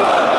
좋아요.